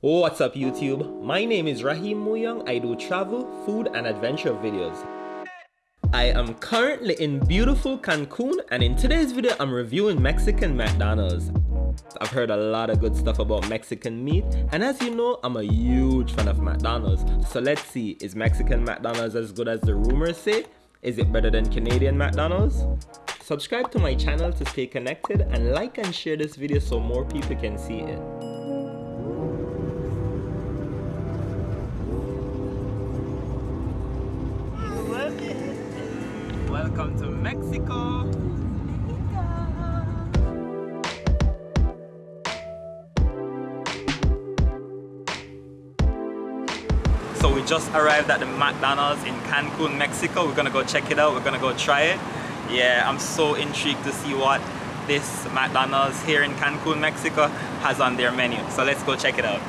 What's up YouTube? My name is Rahim Muyang. I do travel, food and adventure videos. I am currently in beautiful Cancun and in today's video I'm reviewing Mexican McDonald's. I've heard a lot of good stuff about Mexican meat and as you know I'm a huge fan of McDonald's. So let's see, is Mexican McDonald's as good as the rumors say? Is it better than Canadian McDonald's? Subscribe to my channel to stay connected and like and share this video so more people can see it. Welcome to Mexico. So we just arrived at the McDonald's in Cancun, Mexico. We're gonna go check it out. We're gonna go try it. Yeah, I'm so intrigued to see what this McDonald's here in Cancun, Mexico has on their menu. So let's go check it out.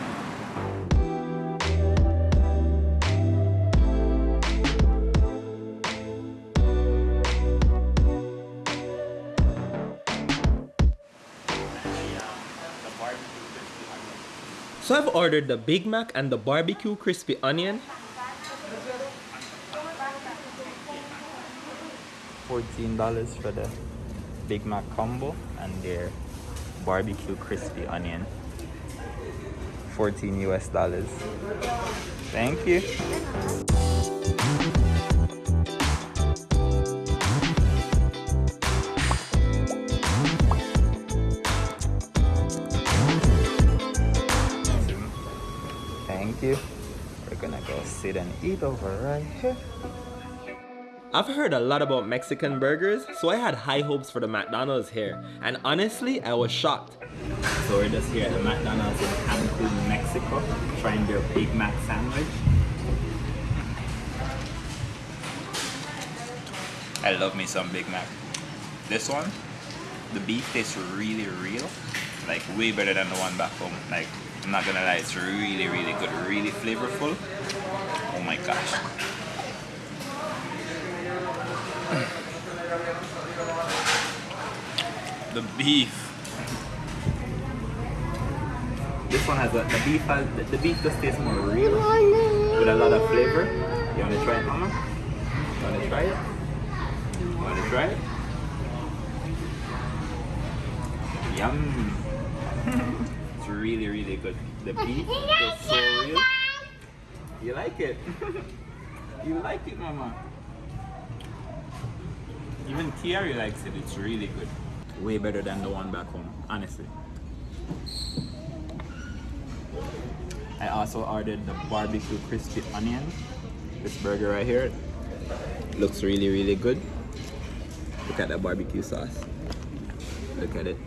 So I've ordered the Big Mac and the barbecue crispy onion. $14 for the Big Mac combo and their barbecue crispy onion. 14 US dollars. Thank you. Thank you. We're gonna go sit and eat over right here. I've heard a lot about Mexican burgers, so I had high hopes for the McDonald's here. And honestly, I was shocked. So we're just here at the McDonald's in Cancun, Mexico, trying their Big Mac sandwich. I love me some Big Mac. This one, the beef tastes really real, like way better than the one back home. Like, I'm not gonna lie, it's really, really good, really flavorful. Oh my gosh. the beef. This one has a the beef has the, the beef just tastes more real with a lot of flavor. You wanna try it, Mama? You wanna try it? You wanna try it? Yum! It's really really good. The beef is so real. You like it? you like it, Mama? Even Kiari likes it. It's really good. Way better than the one back home, honestly. I also ordered the barbecue crispy onion. This burger right here looks really, really good. Look at that barbecue sauce. Look at it.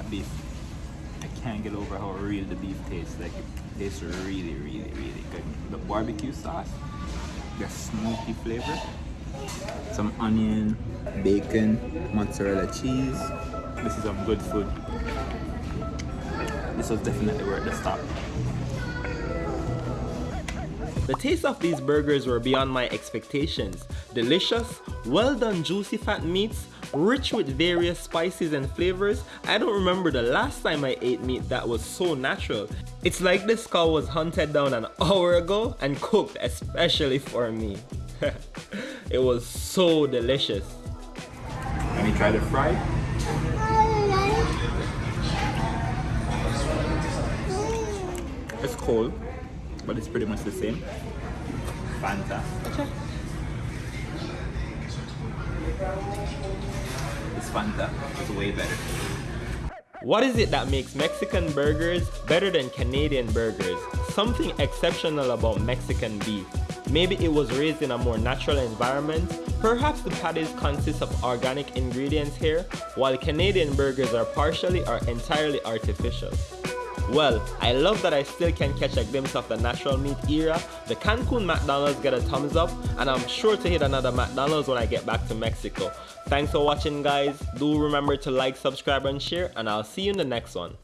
That beef. I can't get over how real the beef tastes. Like it tastes really, really, really good. The barbecue sauce, the smoky flavor, some onion, bacon, mozzarella cheese. This is some good food. This was definitely worth the stop. The taste of these burgers were beyond my expectations. Delicious, well done juicy fat meats, rich with various spices and flavors. I don't remember the last time I ate meat that was so natural. It's like this cow was hunted down an hour ago and cooked especially for me. it was so delicious. Let me try the fry. It's cold, but it's pretty much the same. Fanta. It's Fanta. It's way better. What is it that makes Mexican burgers better than Canadian burgers? Something exceptional about Mexican beef. Maybe it was raised in a more natural environment. Perhaps the patties consist of organic ingredients here, while Canadian burgers are partially or entirely artificial. Well, I love that I still can catch a glimpse of the natural meat era. The Cancun McDonald's get a thumbs up and I'm sure to hit another McDonald's when I get back to Mexico. Thanks for watching guys. Do remember to like, subscribe and share and I'll see you in the next one.